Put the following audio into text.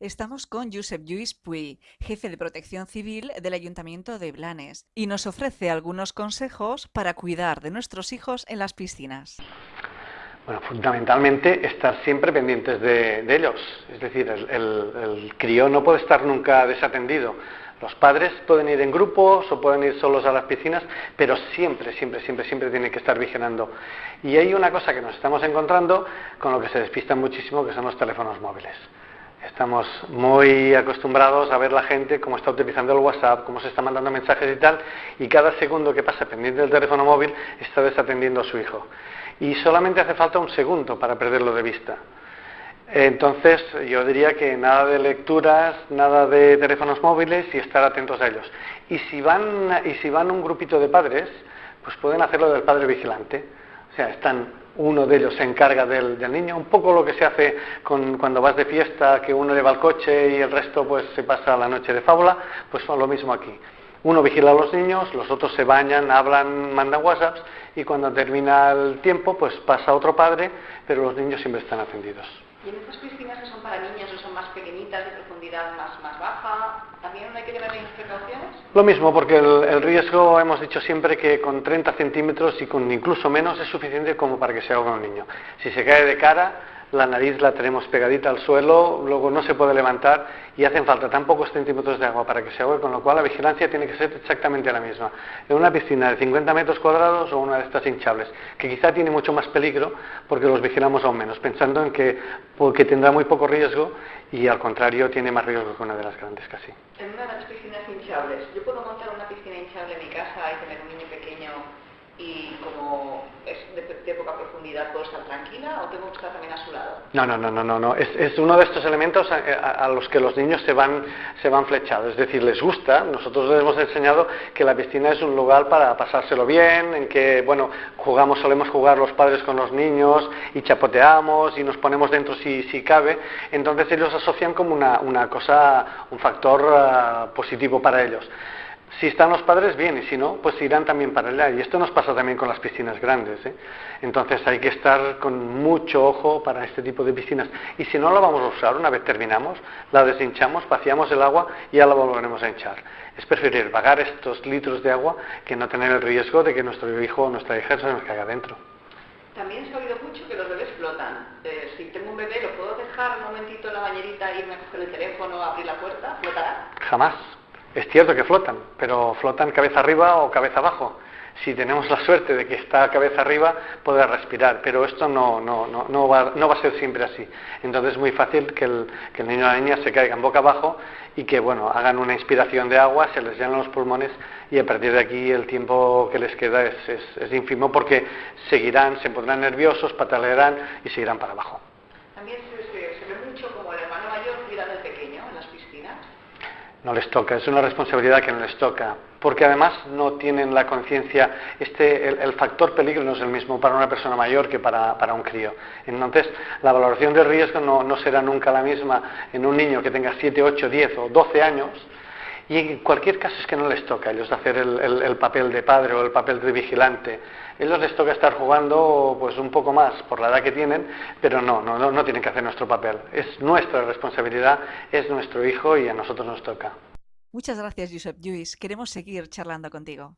Estamos con Josep Lluís Puy, jefe de protección civil del Ayuntamiento de Blanes, y nos ofrece algunos consejos para cuidar de nuestros hijos en las piscinas. Bueno, fundamentalmente estar siempre pendientes de, ellos, es decir, el, el crío no puede estar nunca desatendido. Los padres pueden ir en grupos o pueden ir solos a las piscinas, pero siempre, siempre, siempre, siempre tienen que estar vigilando. Y hay una cosa que nos estamos encontrando con lo que se despistan muchísimo, que son los teléfonos móviles. Estamos muy acostumbrados a ver la gente cómo está utilizando el WhatsApp, cómo se está mandando mensajes y tal, y cada segundo que pasa pendiente del teléfono móvil está desatendiendo a su hijo. Y solamente hace falta un segundo para perderlo de vista. Entonces, yo diría que nada de lecturas, nada de teléfonos móviles y estar atentos a ellos. Y si van, y si van un grupito de padres, pues pueden hacerlo del padre vigilante. O sea, están uno de ellos se encarga del, niño, un poco lo que se hace cuando vas de fiesta, que uno lleva el coche y el resto pues se pasa la noche de fábula, pues lo mismo aquí. Uno vigila a los niños, los otros se bañan, hablan, mandan WhatsApps y cuando termina el tiempo pues pasa otro padre, pero los niños siempre están atendidos. ¿Y en estas piscinas que son para niños o son más pequeñitas, de profundidad más, más baja, también hay que tener precauciones? Lo mismo, porque el, riesgo, hemos dicho siempre que con 30 centímetros y con incluso menos es suficiente como para que se ahogue un niño. Si se cae de cara, la nariz la tenemos pegadita al suelo, luego no se puede levantar y hacen falta tan pocos centímetros de agua para que se ahogue, con lo cual la vigilancia tiene que ser exactamente la misma. En una piscina de 50 metros cuadrados o una de estas hinchables, que quizá tiene mucho más peligro porque los vigilamos aún menos, pensando en que porque tendrá muy poco riesgo y al contrario tiene más riesgo que una de las grandes casi. En una de las piscinas hinchables, ¿yo puedo montar una piscina hinchable en mi casa y tener un niño pequeño y como es de, poca profundidad puedo estar tranquila o tengo que estar también a su lado? No, no, no, no, no, no. Es, uno de estos elementos a, los que los niños se van, se van flechados, es decir, les gusta. Nosotros les hemos enseñado que la piscina es un lugar para pasárselo bien, en que, bueno, jugamos, solemos jugar los padres con los niños y chapoteamos y nos ponemos dentro si, si cabe. Entonces ellos asocian como una, una cosa, un factor ah, positivo para ellos. Si están los padres, bien, y si no, pues irán también para allá. Y esto nos pasa también con las piscinas grandes. ¿eh? Entonces hay que estar con mucho ojo para este tipo de piscinas. Y si no la vamos a usar, una vez terminamos, la deshinchamos, vaciamos el agua y ya la volveremos a hinchar. Es preferir pagar estos litros de agua que no tener el riesgo de que nuestro hijo o nuestra hija se nos caiga dentro. También se ha oído mucho que los bebés flotan. Eh, si tengo un bebé, ¿lo puedo dejar un momentito en la bañerita, irme a coger el teléfono, abrir la puerta? ¿Flotará? Jamás. Es cierto que flotan, pero flotan cabeza arriba o cabeza abajo. Si tenemos la suerte de que está cabeza arriba, podrá respirar, pero esto no, no, no, no, va, a ser siempre así. Entonces es muy fácil que el, que el niño o la niña se caigan boca abajo y que bueno, hagan una inspiración de agua, se les llenan los pulmones y a partir de aquí el tiempo que les queda es, es, ínfimo porque seguirán, se pondrán nerviosos, patalearán y seguirán para abajo. También se, ve mucho como el hermano mayor cuida del pequeño en las piscinas no les toca, es una responsabilidad que no les toca, porque además no tienen la conciencia, este, el, factor peligro no es el mismo para una persona mayor que para, un crío. Entonces, la valoración del riesgo no, no, será nunca la misma en un niño que tenga 7, 8, 10 o 12 años, y en cualquier caso es que no les toca a ellos hacer el, papel de padre o el papel de vigilante. A ellos les toca estar jugando pues un poco más por la edad que tienen, pero no, no, no, no tienen que hacer nuestro papel. Es nuestra responsabilidad, es nuestro hijo y a nosotros nos toca. Muchas gracias, Josep Lluís. Queremos seguir charlando contigo.